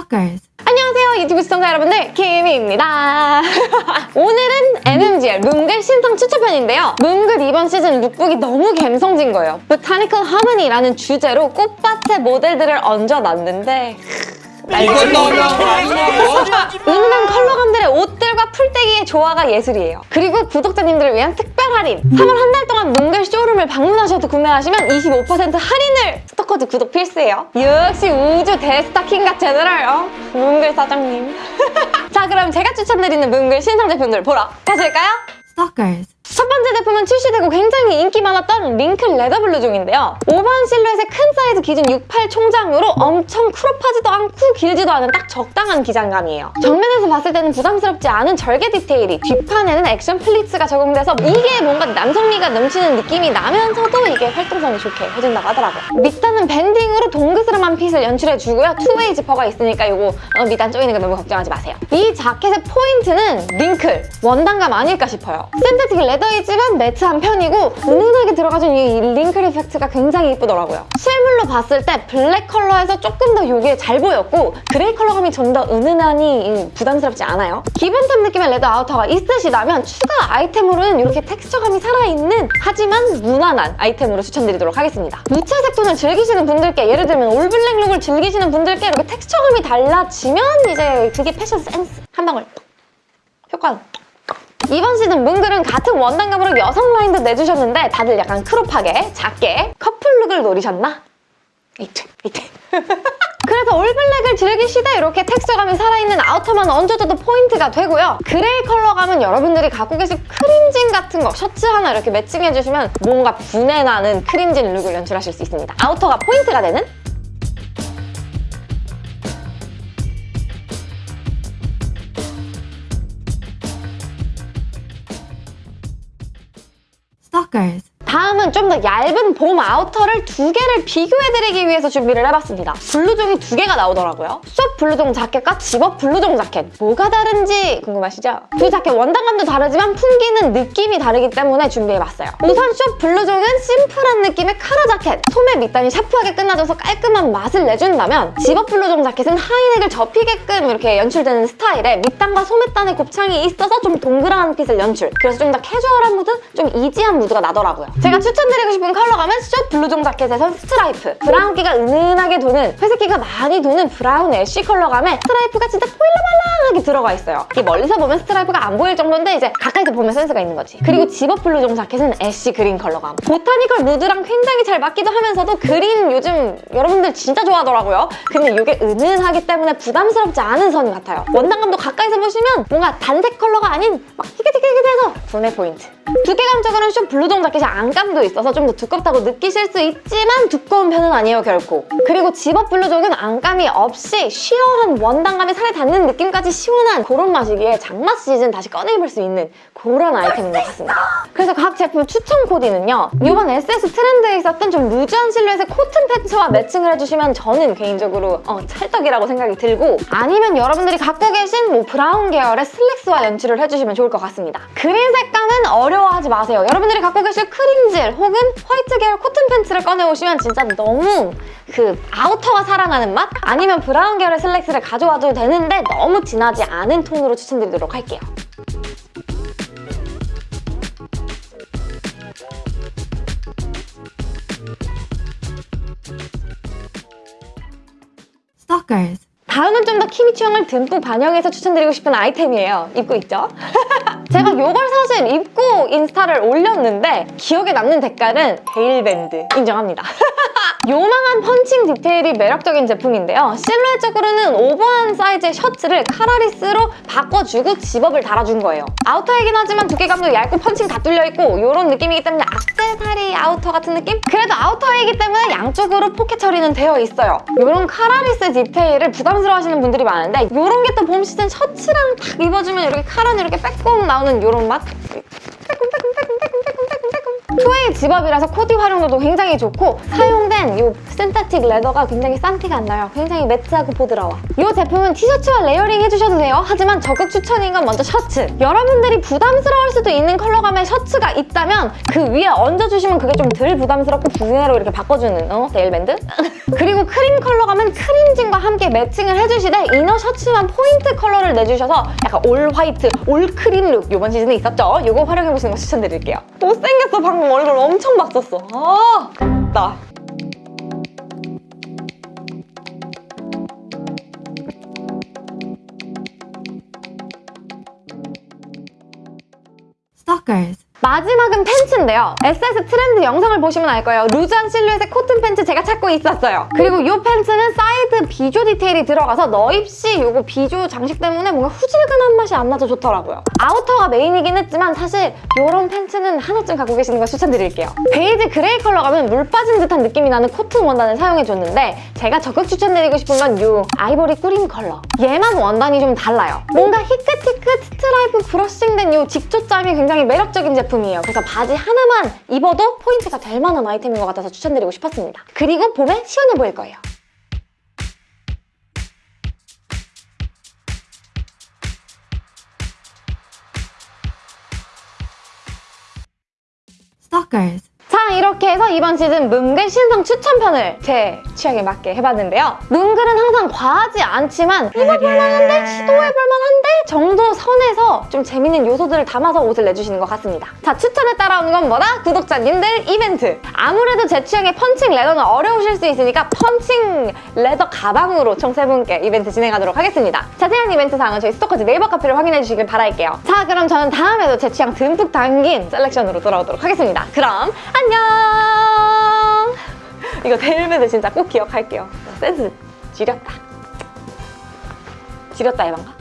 Stalkers. 안녕하세요 유튜브 시청자 여러분들 키미입니다 오늘은 MMGL 문글 신상 추천편인데요 문글 이번 시즌 룩북이 너무 감성진 거예요 Botanical Harmony라는 주제로 꽃밭의 모델들을 얹어놨는데 이건 너무한 거 아니냐고? 은은한 컬러감들의 옷들과 풀떼기의 조화가 예술이에요. 그리고 구독자님들을 위한 특별 할인! 3월 한 달 동안 문글 쇼룸을 방문하셔도 구매하시면 25% 할인을! Stalkers 구독 필수예요. 역시 우주 대스타킹과 제너럴 어? 문글 사장님. 자 그럼 제가 추천드리는 문글 신상 제품들 보러 가실까요? Stalkers. 첫 번째 제품은 출시되고 굉장히 인기 많았던 wrinkle leather 블루종인데요. 오버한 실루엣의 큰 사이즈 기준 68 총장으로 엄청 crop하지도 않고 길지도 않은 딱 적당한 기장감이에요. 정면에서 봤을 때는 부담스럽지 않은 절개 디테일이 뒷판에는 action pleats가 적용돼서 이게 뭔가 남성미가 넘치는 느낌이 나면서도 이게 활동성이 좋게 해준다고 하더라고요. 밑단은 banding으로 동그스름한 fit을 연출해주고요. two-way 지퍼가 있으니까 이거 어, 밑단 쪼이는 거 너무 걱정하지 마세요. 이 자켓의 포인트는 wrinkle, 원단감 아닐까 싶어요. synthetic leather이지만 matte한 편이고 은은하게 들어가준 이 wrinkle effect가 굉장히 이쁘더라고요. 실물로 봤을 때 black color에서 조금 더 이게 잘 보였고 gray color감이 좀 더 은은하니 부담스럽지 않아요. 기본템 느낌의 레더 아우터가 있으시다면 추가 아이템으로는 이렇게 텍스처감이 살아있는 하지만 무난한 아이템으로 추천드리도록 하겠습니다. 무채색 톤을 즐기시는 분들께 예를 들면 all black look을 즐기시는 분들께 이렇게 텍스처감이 달라지면 이제 그게 패션 센스 한 방울 효과는 이번 시즌 문글은 같은 원단감으로 여성 라인도 내주셨는데 다들 약간 crop하게 작게 couple look을 노리셨나? 이트 이트 그래서 all black을 즐기시되 이렇게 텍스처감이 살아있는 outer만 얹어줘도 포인트가 되고요. gray color감은 여러분들이 갖고 계신 cream jean 같은 거 셔츠 하나 이렇게 매칭해주시면 뭔가 분해 나는 cream jean look을 연출하실 수 있습니다. outer가 포인트가 되는 Stalkers. 더 얇은 봄 outer를 두 개를 비교해드리기 위해서 준비를 해봤습니다. 블루종이 두 개가 나오더라고요. 숏 블루종 자켓과 집업 블루종 자켓. 뭐가 다른지 궁금하시죠? 두 자켓 원단감도 다르지만 풍기는 느낌이 다르기 때문에 준비해봤어요. 우선 숏 블루종은 simple한 느낌의 카라 자켓. 소매 밑단이 sharp하게 끝나줘서 깔끔한 맛을 내준다면 집업 블루종 자켓은 high neck을 접히게끔 이렇게 연출되는 스타일에 밑단과 소매단의 곱창이 있어서 좀 동그란 fit을 연출. 그래서 좀 더 캐주얼한 무드, 좀 easy한 mood가 나더라고요. 제가 추천드리고 싶은 color감은 short 블루종 자켓에선 stripe. brown기가 은은하게 도는, 회색기가 많이 도는 brown ash color감에 stripe가 진짜 보일락말랑하게 들어가 있어요. 이게 멀리서 보면 stripe가 안 보일 정도인데 이제 가까이서 보면 센스가 있는 거지. 그리고 집업 블루종 자켓은 ash green color감. botanical mood랑 굉장히 잘 맞기도 하면서도 green 요즘 여러분들 진짜 좋아하더라고요. 근데 이게 은은하기 때문에 부담스럽지 않은 선 같아요. 원단감도 가까이서 보시면 뭔가 단색 color가 아닌 막 희끗희끗해서 분해 포인트. 두께감적으로는 좀 블루종 자켓이 안감도 있어서 좀 더 두껍다고 느끼실 수 있지만 두꺼운 편은 아니에요 결코. 그리고 집업 블루종은 안감이 없이 sheer한 원단감이 살에 닿는 느낌까지 시원한 그런 맛이기에 장마 시즌 다시 꺼내 입을 수 있는 그런 아이템인 것 같습니다. 그래서 각 제품 추천 코디는요. 이번 SS 트렌드에 있었던 좀 루즈한 실루엣의 코튼 팬츠와 매칭을 해주시면 저는 개인적으로 어, 찰떡이라고 생각이 들고 아니면 여러분들이 갖고 계신 뭐 브라운 계열의 슬랙스와 연출을 해주시면 좋을 것 같습니다. 그린 색감은 어려워하지 마세요. 여러분들이 갖고 계실 크림진 혹은 화이트 계열 코튼 팬츠를 꺼내오시면 진짜 너무 그 아우터가 사랑하는 맛? 아니면 브라운 계열의 슬랙스를 가져와도 되는데 너무 진하지 않은 톤으로 추천드리도록 할게요. 다음은 좀 더 키미 취향을 듬뿍 반영해서 추천드리고 싶은 아이템이에요. 입고 있죠? 제가 이걸 사실 입고 인스타를 올렸는데 기억에 남는 색깔은 베일밴드 인정합니다. 요망한 펀칭 디테일이 매력적인 제품인데요. 실루엣적으로는 오버한 사이즈의 셔츠를 collarless로 바꿔주고 zip-up을 달아준 거예요. 아우터이긴 하지만 두께감도 얇고 펀칭 다 뚫려있고 이런 느낌이기 때문에 악세사리 아우터 같은 느낌? 그래도 아우터이기 때문에 양쪽으로 포켓 처리는 되어 있어요. 이런 collarless 디테일을 부담스러워하시는 분들이 많은데 이런 게 또 봄 시즌 셔츠랑 딱 입어주면 이렇게 카라는 이렇게 빼꼼 나오는 이런 맛? two-way zip-up이라서 코디 활용도도 굉장히 좋고 사용된 이 synthetic leather가 굉장히 싼 티가 안 나요. 굉장히 매트하고 보드라워. 이 제품은 티셔츠와 layering 해주셔도 돼요. 하지만 적극 추천인 건 먼저 셔츠. 여러분들이 부담스러울 수도 있는 컬러감의 셔츠가 있다면 그 위에 얹어주시면 그게 좀 덜 부담스럽고 분해로 이렇게 바꿔주는 어? 네일밴드? 그리고 크림 컬러감은 크림진과 함께 매칭을 해주시되 inner 셔츠만 포인트 컬러를 내주셔서 약간 all white, all cream look 이번 시즌에 있었죠? 이거 활용해보시는 거 추천드릴게요. 못생겼어 방금 얼굴 엄청 막 썼어. 아, 나. Stalkers. 마지막은 팬츠인데요. SS 트렌드 영상을 보시면 알 거예요. 루즈한 실루엣의 코튼 팬츠 제가 찾고 있었어요. 그리고 이 팬츠는 사이드 비조 디테일이 들어가서 너입시 이거 비조 장식 때문에 뭔가 후질근한 맛이 안 나서 좋더라고요. 아우터가 메인이긴 했지만 사실 이런 팬츠는 하나쯤 갖고 계시는 걸 추천드릴게요. 베이지 그레이 컬러 가면 물 빠진 듯한 느낌이 나는 코튼 원단을 사용해줬는데 제가 적극 추천드리고 싶은 건 이 아이보리 크림 컬러. 얘만 원단이 좀 달라요. 뭔가 히끗히끗 스트라이프 brushing된 이 직조점이 굉장히 매력적인 제품 이에요. 그래서 바지 하나만 입어도 포인트가 될 만한 아이템인 것 같아서 추천드리고 싶었습니다. 그리고 봄에 시원해 보일 거예요. Stalkers. 자 이렇게 해서 이번 시즌 문글 신상 추천편을 제 취향에 맞게 해봤는데요. 문글은 항상 과하지 않지만 입어볼만한데 시도해볼만한데 정도 선에서 좀 재밌는 요소들을 담아서 옷을 내주시는 것 같습니다. 자 추천에 따라오는 건 뭐다? 구독자님들 이벤트! 아무래도 제 취향의 펀칭 leather는 어려우실 수 있으니까 펀칭 leather 가방으로 총 세 분께 이벤트 진행하도록 하겠습니다. 자세한 이벤트 사항은 저희 스토커즈 네이버 카페를 확인해 주시길 바랄게요. 자 그럼 저는 다음에도 제 취향 듬뿍 담긴 selection으로 돌아오도록 하겠습니다. 그럼 안녕! 이거 델베드 진짜 꼭 기억할게요. 센스 지렸다. 지렸다 해방가?